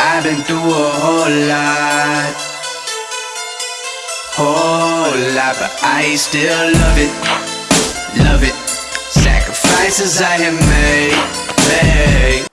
I've been through a whole lot Whole lot But I still love it Love it Sacrifices I have made Made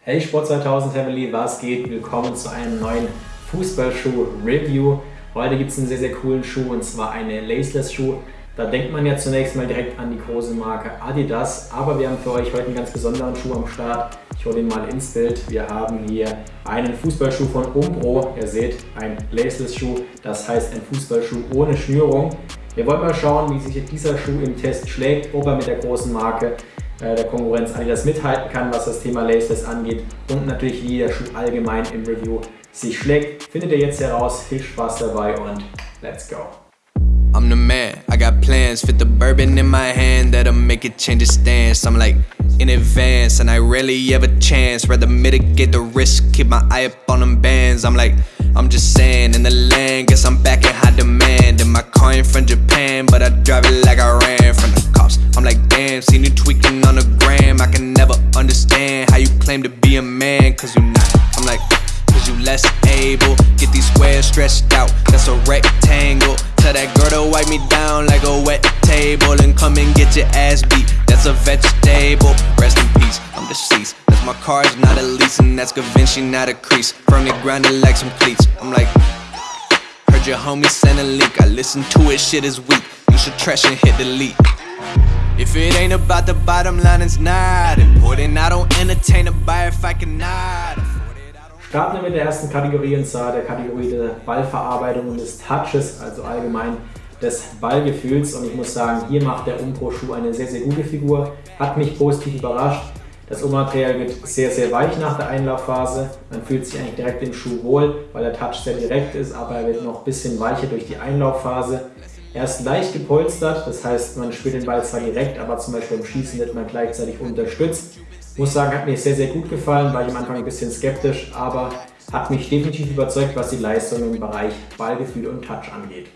Hey Sport 2000 Family, was geht? Willkommen zu einem neuen Fußballschuh-Review. Heute gibt es einen sehr, sehr coolen Schuh und zwar eine Laceless-Schuh. Da denkt man ja zunächst mal direkt an die große Marke Adidas, aber wir haben für euch heute einen ganz besonderen Schuh am Start. Ich hole ihn mal ins Bild. Wir haben hier einen Fußballschuh von Umbro. Ihr seht, ein Laceless-Schuh, das heißt ein Fußballschuh ohne Schnürung. Wir wollen mal schauen, wie sich dieser Schuh im Test schlägt, ob er mit der großen Marke äh, der Konkurrenz Adidas mithalten kann, was das Thema Laceless angeht und natürlich wie der Schuh allgemein im Review sich schlägt, findet ihr jetzt heraus. Viel Spaß dabei und let's go! I'm the man, I got plans, fit the bourbon in my hand that'll make it change its stance. I'm like in advance, and I rarely ever chance. Rather mitigate the risk, keep my eye up on them bands. I'm like, I'm just saying, in the land, guess I'm back in high demand. And my car ain't from Japan, but I drive it like I ran from the cops. I'm like, damn, seen you tweaking on the gram. I can never understand how you claim to be a man, cause you not. I'm like, cause you less able. Get these squares stretched out, that's a rectangle. That girl to wipe me down like a wet table and come and get your ass beat. That's a vegetable. Rest in peace, I'm deceased. That's my car's not a lease, and that's Gavinci, not a crease. Firmly grounded like some cleats. I'm like, heard your homie send a leak. I listen to it, shit is weak. You should trash and hit delete. If it ain't about the bottom line, it's not important. I don't entertain a buyer if I cannot. Starten wir mit der ersten Kategorie und zwar der Kategorie der Ballverarbeitung und des Touches, also allgemein des Ballgefühls. Und ich muss sagen, hier macht der Umpro-Schuh eine sehr, sehr gute Figur. Hat mich positiv überrascht. Das Ummaterial wird sehr, sehr weich nach der Einlaufphase. Man fühlt sich eigentlich direkt im Schuh wohl, weil der Touch sehr direkt ist, aber er wird noch ein bisschen weicher durch die Einlaufphase. Er ist leicht gepolstert, das heißt, man spielt den Ball zwar direkt, aber zum Beispiel beim Schießen wird man gleichzeitig unterstützt. Muss sagen, hat mir sehr, sehr gut gefallen, war ich am Anfang ein bisschen skeptisch, aber hat mich definitiv überzeugt, was die Leistung im Bereich Ballgefühl und Touch angeht.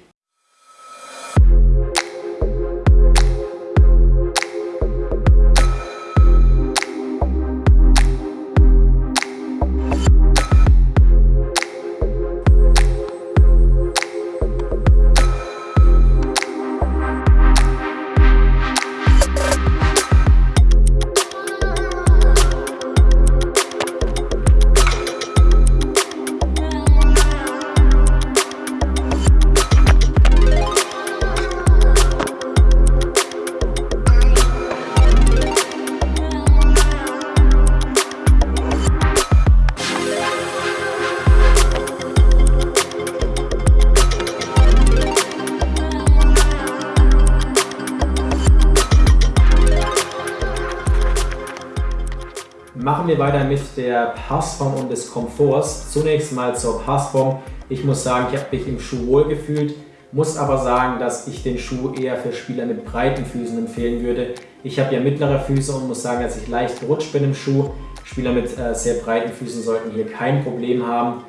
Machen wir weiter mit der Passform und des Komforts. Zunächst mal zur Passform. Ich muss sagen, ich habe mich im Schuh wohl gefühlt, muss aber sagen, dass ich den Schuh eher für Spieler mit breiten Füßen empfehlen würde. Ich habe ja mittlere Füße und muss sagen, dass ich leicht gerutscht bin im Schuh. Spieler mit äh, sehr breiten Füßen sollten hier kein Problem haben.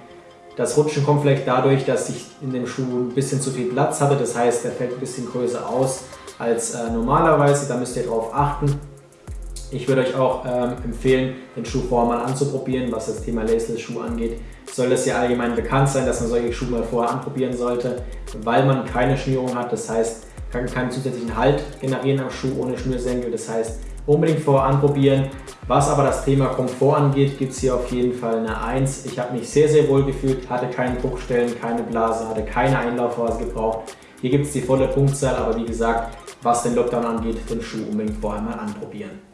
Das Rutschen kommt vielleicht dadurch, dass ich in dem Schuh ein bisschen zu viel Platz hatte. Das heißt, er fällt ein bisschen größer aus als äh, normalerweise. Da müsst ihr darauf achten. Ich würde euch auch ähm, empfehlen, den Schuh vorher mal anzuprobieren, was das Thema Laceless-Schuh angeht. Soll es ja allgemein bekannt sein, dass man solche Schuhe mal vorher anprobieren sollte, weil man keine Schnürung hat. Das heißt, kann keinen zusätzlichen Halt generieren am Schuh ohne Schnürsenkel. Das heißt, unbedingt vorher anprobieren. Was aber das Thema Komfort angeht, gibt es hier auf jeden Fall eine 1. Ich habe mich sehr, sehr wohl gefühlt, hatte keine Druckstellen, keine Blase, hatte keine Einlaufphase gebraucht. Hier gibt es die volle Punktzahl, aber wie gesagt, was den Lockdown angeht, den Schuh unbedingt vorher mal anprobieren.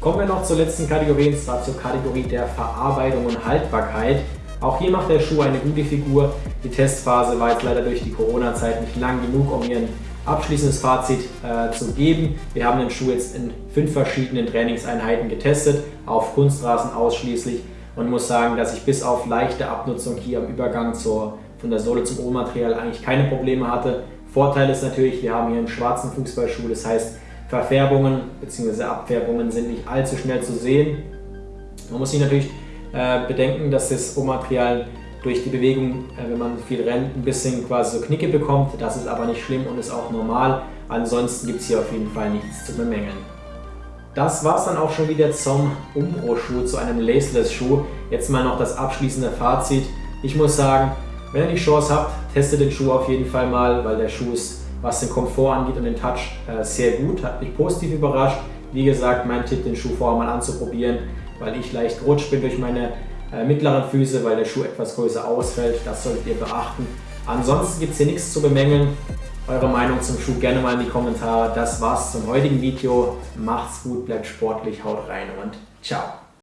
Kommen wir noch zur letzten Kategorie, und zwar zur Kategorie der Verarbeitung und Haltbarkeit. Auch hier macht der Schuh eine gute Figur. Die Testphase war jetzt leider durch die Corona-Zeit nicht lang genug, um hier ein abschließendes Fazit äh, zu geben. Wir haben den Schuh jetzt in fünf verschiedenen Trainingseinheiten getestet, auf Kunstrasen ausschließlich und muss sagen, dass ich bis auf leichte Abnutzung hier am Übergang zur, von der Sohle zum Rohmaterial eigentlich keine Probleme hatte. Vorteil ist natürlich, wir haben hier einen schwarzen Fußballschuh, das heißt Verfärbungen bzw. Abfärbungen sind nicht allzu schnell zu sehen. Man muss sich natürlich äh, bedenken, dass das Rohmaterial durch die Bewegung, äh, wenn man viel rennt, ein bisschen quasi so Knicke bekommt. Das ist aber nicht schlimm und ist auch normal. Ansonsten gibt es hier auf jeden Fall nichts zu bemängeln. Das war es dann auch schon wieder zum Umbro-Schuh, zu einem Laceless-Schuh. Jetzt mal noch das abschließende Fazit. Ich muss sagen, wenn ihr die Chance habt, testet den Schuh auf jeden Fall mal, weil der Schuh ist, was den Komfort angeht und den Touch, äh, sehr gut. Hat mich positiv überrascht. Wie gesagt, mein Tipp, den Schuh vorher mal anzuprobieren, weil ich leicht gerutscht bin durch meine äh, mittleren Füße, weil der Schuh etwas größer ausfällt. Das solltet ihr beachten. Ansonsten gibt es hier nichts zu bemängeln. Eure Meinung zum Schuh gerne mal in die Kommentare. Das war's zum heutigen Video. Macht's gut, bleibt sportlich, haut rein und ciao.